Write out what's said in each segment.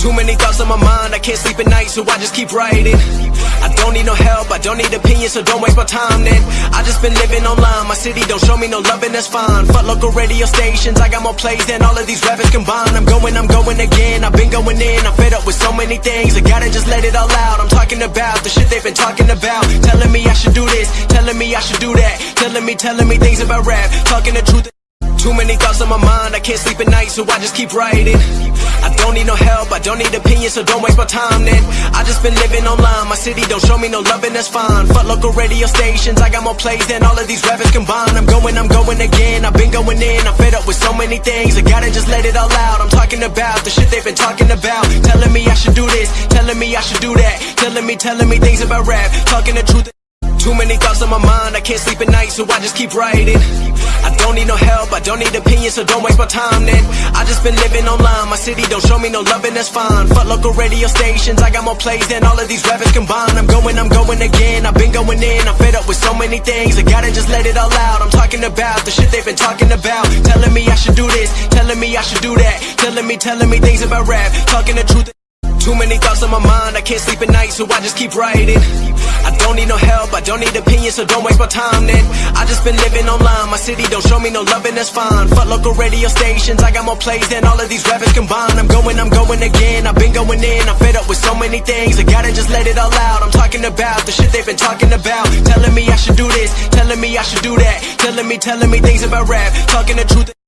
Too many thoughts on my mind, I can't sleep at night, so I just keep writing. I don't need no help, I don't need opinions, so don't waste my time then. I just been living online, my city don't show me no love, and that's fine. Fuck local radio stations, I got more plays than all of these rappers combined. I'm going, I'm going again, I've been going in, I'm fed up with so many things. I gotta just let it all out. I'm talking about the shit they've been talking about. Telling me I should do this, telling me I should do that. Telling me, telling me things about rap, talking the truth. Too many thoughts on my mind, I can't sleep at night, so I just keep writing. I don't need no help, I don't need opinions, so don't waste my time then. I just been living online, my city don't show me no love, and that's fine. Fuck local radio stations, I got more plays than all of these rappers combined. I'm going, I'm going again, I've been going in, I'm fed up with so many things. I gotta just let it all out. I'm talking about the shit they've been talking about. Telling me I should do this, telling me I should do that. Telling me, telling me things about rap, talking the truth. Too many thoughts on my mind, I can't sleep at night, so I just keep writing. I don't need no help, I don't need opinions, so don't waste my time then. I just been living online, my city don't show me no love, and that's fine. Fuck local radio stations, I got more plays than all of these rappers combined. I'm going, I'm going again, I've been going in, I'm fed up with so many things. I gotta just let it all out. I'm talking about the shit they've been talking about. Telling me I should do this, telling me I should do that. Telling me, telling me things about rap, talking the truth. Too many thoughts on my mind, I can't sleep at night, so I just keep writing. Don't need opinions, so don't waste my time then. I just been living online, my city don't show me no love, and that's fine. Fuck local radio stations, I got more plays than all of these rappers combined. I'm going, I'm going again, I've been going in, I'm fed up with so many things. I gotta just let it all out. I'm talking about the shit they've been talking about. Telling me I should do this, telling me I should do that. Telling me, telling me things about rap, talking the truth.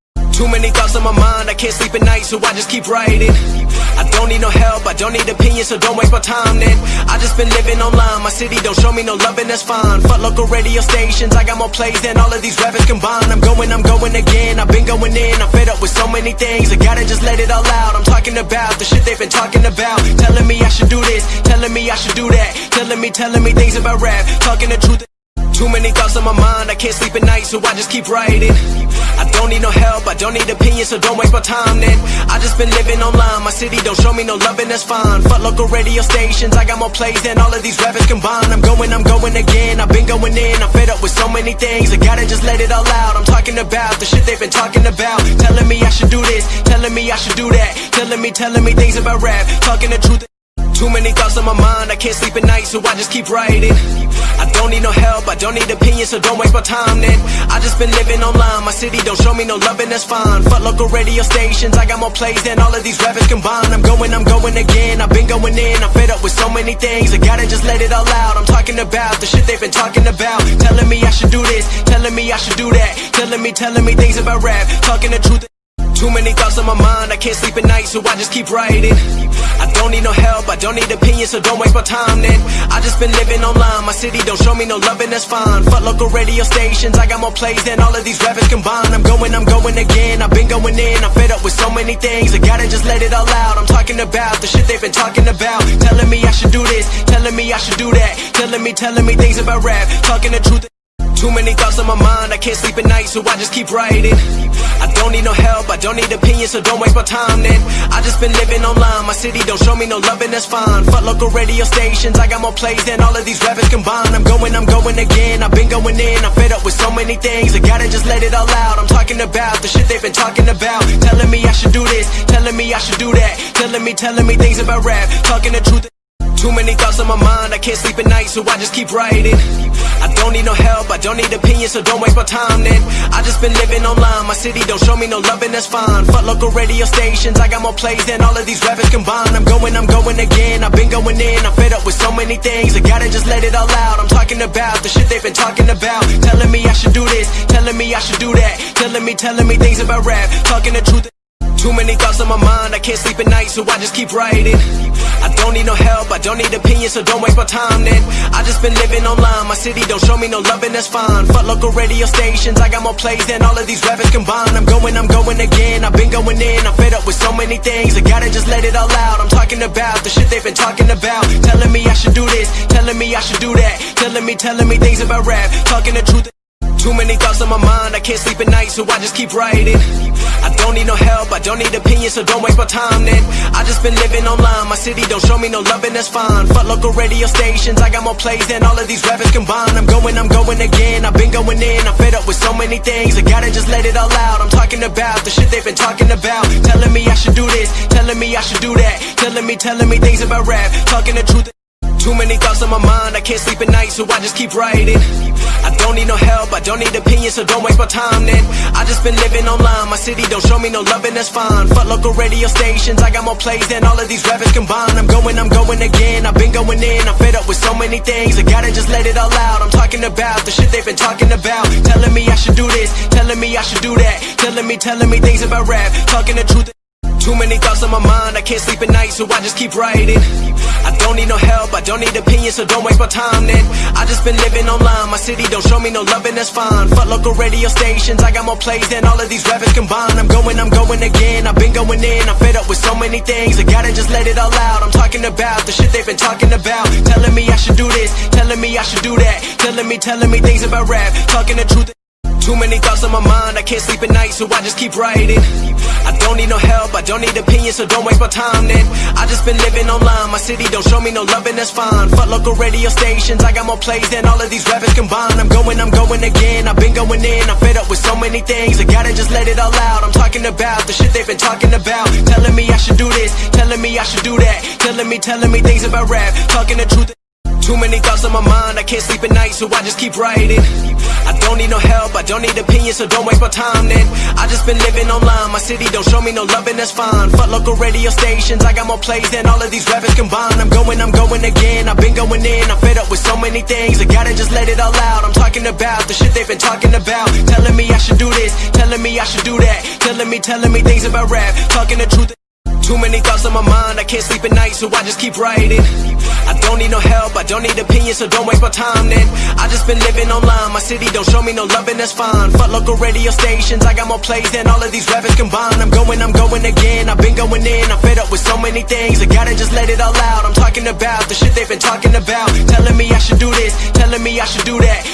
Too many thoughts on my mind, I can't sleep at night, so I just keep writing. I don't need no help, I don't need opinions, so don't waste my time then. I just been living online, my city don't show me no love, and that's fine. Fuck local radio stations, I got more plays than all of these rappers combined. I'm going, I'm going again, I've been going in, I'm fed up with so many things. I gotta just let it all out. I'm talking about the shit they've been talking about. Telling me I should do this, telling me I should do that. Telling me, telling me things about rap, talking the truth. Too many thoughts on my mind, I can't sleep at night, so I just keep writing. I don't need no help, I don't need opinions, so don't waste my time then. I just been living online, my city don't show me no love, and that's fine. Fuck local radio stations, I got more plays than all of these rappers combined. I'm going, I'm going again, I've been going in, I'm fed up with so many things. I gotta just let it all out. I'm talking about the shit they've been talking about. Telling me I should do this, telling me I should do that. Telling me, telling me things about rap, talking the truth. Too many thoughts on my mind, I can't sleep at night, so I just keep writing. I don't need no help, I don't need opinions, so don't waste my time then. I just been living online, my city don't show me no love, and that's fine. Fuck local radio stations, I got more plays than all of these rappers combined. I'm going, I'm going again, I've been going in, I'm fed up with so many things. I gotta just let it all out. I'm talking about the shit they've been talking about. Telling me I should do this, telling me I should do that. Telling me, telling me things about rap, talking the truth. Too many thoughts on my mind, I can't sleep at night, so I just keep writing. I don't need no help, I don't need opinions, so don't waste my time then. I just been living online, my city don't show me no love, and that's fine. Fuck local radio stations, I got more plays than all of these rappers combined. I'm going, I'm going again, I've been going in, I'm fed up with so many things. I gotta just let it all out. I'm talking about the shit they've been talking about. Telling me I should do this, telling me I should do that. Telling me, telling me things about rap, talking the truth. Too many thoughts on my mind, I can't sleep at night, so I just keep writing. I don't need no help, I don't need opinions, so don't waste my time then. I just been living online, my city don't show me no love, and that's fine. Fuck local radio stations, I got more plays than all of these rappers combined. I'm going, I'm going again, I've been going in, I'm fed up with so many things. I gotta just let it all out. I'm talking about the shit they've been talking about. Telling me I should do this, telling me I should do that. Telling me, telling me things about rap, talking the truth. Too many thoughts on my mind, I can't sleep at night, so I just keep writing. I don't need no help, I don't need opinions, so don't waste my time then. I just been living online, my city don't show me no love, and that's fine. Fuck local radio stations, I got more plays than all of these rappers combined. I'm going, I'm going again, I've been going in, I'm fed up with so many things. I gotta just let it all out. I'm talking about the shit they've been talking about. Telling me I should do this, telling me I should do that. Telling me, telling me things about rap, talking the truth. Too many thoughts on my mind, I can't sleep at night, so I just keep writing. I don't need no help, I don't need opinions, so don't waste my time then. I just been living online, my city don't show me no love, and that's fine. Fuck local radio stations, I got more plays than all of these rappers combined. I'm going, I'm going again, I've been going in, I'm fed up with so many things. I gotta just let it all out. I'm talking about the shit they've been talking about. Telling me I should do this, telling me I should do that. Telling me, telling me things about rap, talking the truth. Too many thoughts on my mind, I can't sleep at night, so I just keep writing. I don't need no help, I don't need opinions, so don't waste my time then. I just been living online. My city don't show me no love, and that's fine. Fuck local radio stations. I got more plays than all of these rappers combined. I'm going, I'm going again. I've been going in. I'm fed up with so many things. I gotta just let it all out. I'm talking about the shit they've been talking about. Telling me I should do this. Telling me I should do that. Telling me, telling me things about rap. Talking the truth. Too many thoughts on my mind, I can't sleep at night, so I just keep writing. Don't need no help, I don't need opinions, so don't waste my time then. I just been living online, my city don't show me no love, and that's fine. Fuck local radio stations, I got more plays than all of these rappers combined. I'm going, I'm going again, I've been going in, I'm fed up with so many things, I gotta just let it all out. I'm talking about the shit they've been talking about. Telling me I should do this, telling me I should do that. Telling me, telling me things about rap, talking the truth. Too many thoughts on my mind, I can't sleep at night, so I just keep writing. I don't need no help, I don't need opinions, so don't waste my time then. I just been living online, my city don't show me no love, and that's fine. Fuck local radio stations, I got more plays than all of these rappers combined. I'm going, I'm going again, I've been going in, I'm fed up with so many things, I gotta just let it all out. I'm talking about the shit they've been talking about. Telling me I should do this, telling me I should do that. Telling me, telling me things about rap, talking the truth. Too many thoughts on my mind, I can't sleep at night, so I just keep writing. I don't need no help, I don't need opinions, so don't waste my time then. I just been living online, my city don't show me no love, and that's fine. Fuck local radio stations, I got more plays than all of these rappers combined. I'm going, I'm going again, I've been going in, I'm fed up with so many things, I gotta just let it all out. I'm talking about the shit they've been talking about. Telling me I should do this, telling me I should do that. Telling me, telling me things about rap, talking the truth. Too many thoughts on my mind, I can't sleep at night, so I just keep writing. I don't need no help, I don't need opinions, so don't waste my time then. I just been living online, my city don't show me no love, and that's fine. Fuck local radio stations, I got more plays than all of these rappers combined. I'm going, I'm going again, I've been going in, I'm fed up with so many things, I gotta just let it all out. I'm talking about the shit they've been talking about. Telling me I should do this, telling me I should do that. Telling me, telling me things about rap, talking the truth. Too many thoughts on my mind, I can't sleep at night, so I just keep writing. I don't need no help, I don't need opinions, so don't waste my time then. I just been living online, my city don't show me no love, and that's fine. Fuck local radio stations, I got more plays than all of these rappers combined. I'm going, I'm going again, I've been going in, I'm fed up with so many things, I gotta just let it all out. I'm talking about the shit they've been talking about. Telling me I should do this, telling me I should do that.